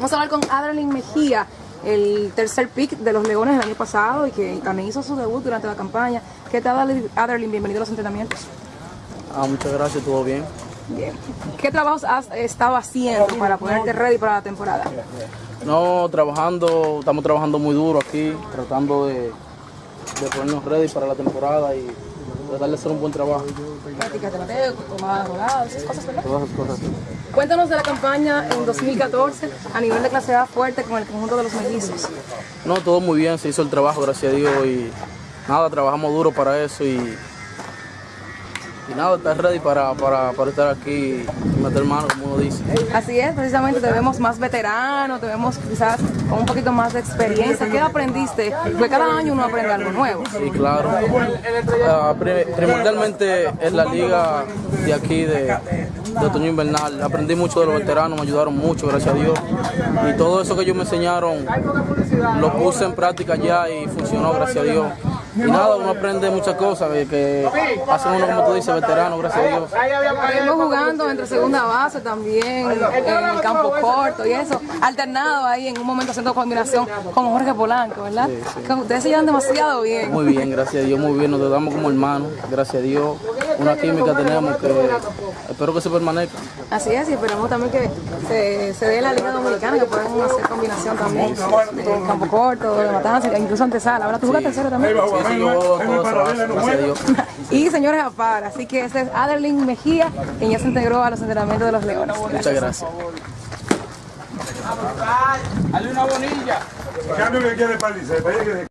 Vamos a hablar con Adeline Mejía, el tercer pick de los Leones del año pasado y que también hizo su debut durante la campaña. ¿Qué tal, Adeline? Bienvenido a los entrenamientos. Ah, muchas gracias, todo bien. Bien. ¿Qué trabajos has estado haciendo para ponerte ready para la temporada? No, trabajando, estamos trabajando muy duro aquí, tratando de, de ponernos ready para la temporada y tratar de hacer un buen trabajo. De tomadas voladas, esas cosas, ¿verdad? Todas esas cosas. Cuéntanos de la campaña en 2014 a nivel de clase A fuerte con el conjunto de los mellizos. No, todo muy bien, se hizo el trabajo, gracias a Dios, y nada, trabajamos duro para eso y, y nada, estar ready para, para, para estar aquí y meter mano, como uno dice. Así es, precisamente te vemos más veterano, te vemos quizás con un poquito más de experiencia. ¿Qué aprendiste? Porque cada año uno aprende algo nuevo. Sí, claro. Pri- primordialmente es la liga de aquí de, de otoño invernal. Aprendí mucho de los veteranos, me ayudaron mucho, gracias a Dios. Y todo eso que ellos me enseñaron lo puse en práctica ya y funcionó, gracias a Dios. Y nada, uno aprende muchas cosas que, hacen uno, como tú dices, veterano, gracias a Dios. Estuvimos jugando entre segunda base también, en el campo corto y eso, alternado ahí en un momento haciendo combinación con Jorge Polanco, ¿verdad? Que Ustedes se llevan demasiado bien. Muy bien, gracias a Dios, muy bien, nos tratamos como hermanos, gracias a Dios. Una química tenemos que espero que se permanezca. Así es, y esperamos también que se, se dé la Liga Dominicana, que puedan hacer combinación también de campo corto, de matanza, incluso antesala. Ahora tú jugaste serio también. Sí, yo todo ese base, gracias a Dios. Y señores a par, así que ese es Adeline Mejía, quien ya se integró a los entrenamientos de los Leones. Muchas gracias. Cambio que quiere para